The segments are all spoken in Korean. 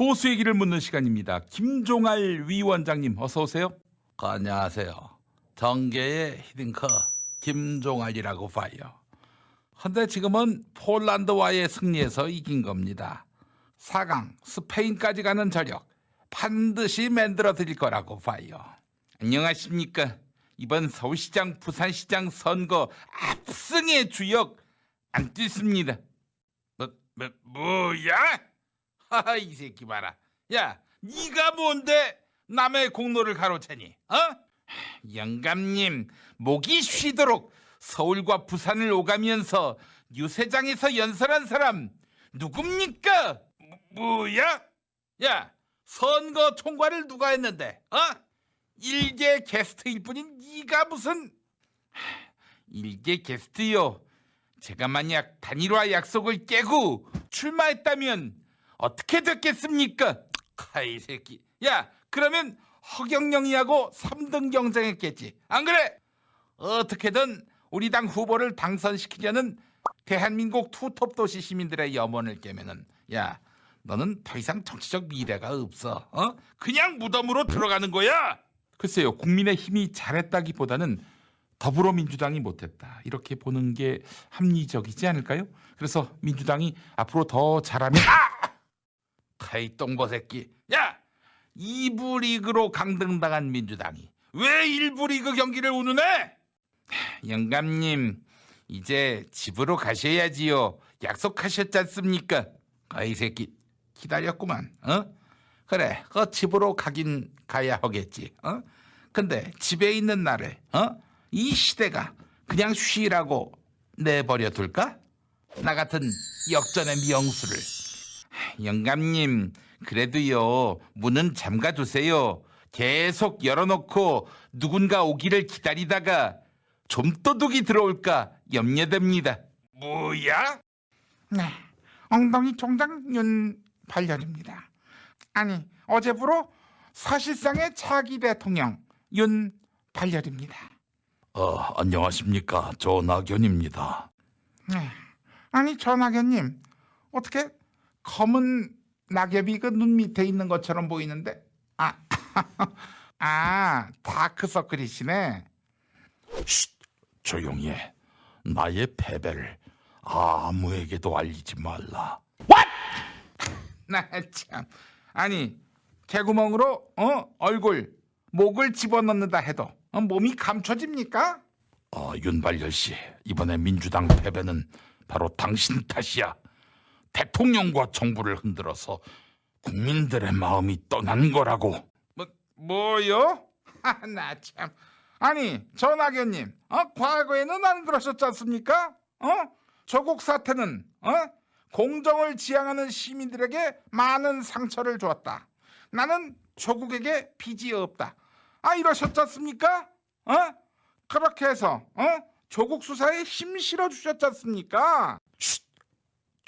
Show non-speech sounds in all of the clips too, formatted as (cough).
보수의 길을 묻는 시간입니다. 김종알 위원장님 어서 오세요. 안녕하세요. 정계의 히딩커 김종알이라고 봐요. 근데 지금은 폴란드와의 승리에서 이긴 겁니다. 4강 스페인까지 가는 저력 반드시 만들어 드릴 거라고 봐요. 안녕하십니까. 이번 서울시장 부산시장 선거 압승의 주역 안 뛰습니다. 뭐, 뭐 뭐야? 이 새끼 봐라. 야, 네가 뭔데 남의 공로를 가로채니? 어? 영감님 목이 쉬도록 서울과 부산을 오가면서 유세장에서 연설한 사람 누굽니까? 뭐, 뭐야? 야, 선거 총괄을 누가 했는데? 어? 일개 게스트일 뿐인 네가 무슨 일개 게스트요? 제가 만약 단일화 약속을 깨고 출마했다면 어떻게 됐겠습니까? 카이 새끼. 야, 그러면 허경영이하고 3등 경쟁했겠지. 안 그래? 어떻게든 우리 당 후보를 당선시키려는 대한민국 투톱 도시 시민들의 염원을 깨면은 야, 너는 더 이상 정치적 미래가 없어. 어? 그냥 무덤으로 들어가는 거야. 글쎄요, 국민의 힘이 잘했다기보다는 더불어민주당이 못했다. 이렇게 보는 게 합리적이지 않을까요? 그래서 민주당이 앞으로 더 잘하면 아! 카이 똥보 새끼. 야! 2부 리그로 강등당한 민주당이 왜 1부 리그 경기를 운운해? 영감님 이제 집으로 가셔야지요. 약속하셨지 않습니까? 아이 새끼 기다렸구만. 어? 그래, 그 집으로 가긴 가야 하겠지. 어? 근데 집에 있는 나를 어? 이 시대가 그냥 쉬라고 내버려 둘까? 나 같은 역전의 명수를. 영감님, 그래도요, 문은 잠가 두세요. 계속 열어놓고 누군가 오기를 기다리다가 좀 도둑이 들어올까 염려됩니다. 뭐야? 네, 엉덩이 총장 윤발열입니다. 아니, 어제부로 사실상의 차기 대통령 윤발열입니다. 어, 안녕하십니까. 조낙연입니다. 네, 아니 전학연님 어떻게 검은 낙엽이 그 눈 밑에 있는 것처럼 보이는데 아, (laughs) 아 다크서클이시네. 쉿, 조용히 해. 나의 패배를 아무에게도 알리지 말라. (laughs) 나 참. 아니 개구멍으로 어 얼굴 목을 집어넣는다 해도 어, 몸이 감춰집니까? 어, 윤발열 씨, 이번에 민주당 패배는 바로 당신 탓이야. 대통령과 정부를 흔들어서 국민들의 마음이 떠난 거라고. 뭐 뭐요? (laughs) 아, 나 참. 아니 전학연님, 어 과거에는 안 그러셨지 않습니까? 어 조국 사태는 어 공정을 지향하는 시민들에게 많은 상처를 주었다. 나는 조국에게 빚이 없다. 아 이러셨지 않습니까? 어 그렇게 해서 어 조국 수사에 힘 실어 주셨지 않습니까? 쉿,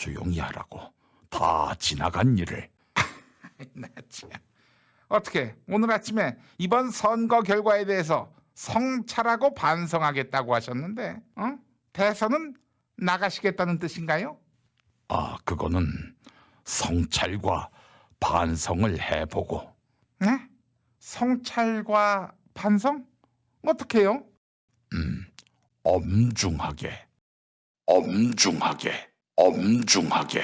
조용히 하라고. 다 지나간 일을. (laughs) 나 참. 어떻게 오늘 아침에 이번 선거 결과에 대해서 성찰하고 반성하겠다고 하셨는데 어? 대선은 나가시겠다는 뜻인가요? 아, 그거는 성찰과 반성을 해보고 네? 성찰과 반성? 어떻게요? 엄중하게, 엄중하게, 엄중하게.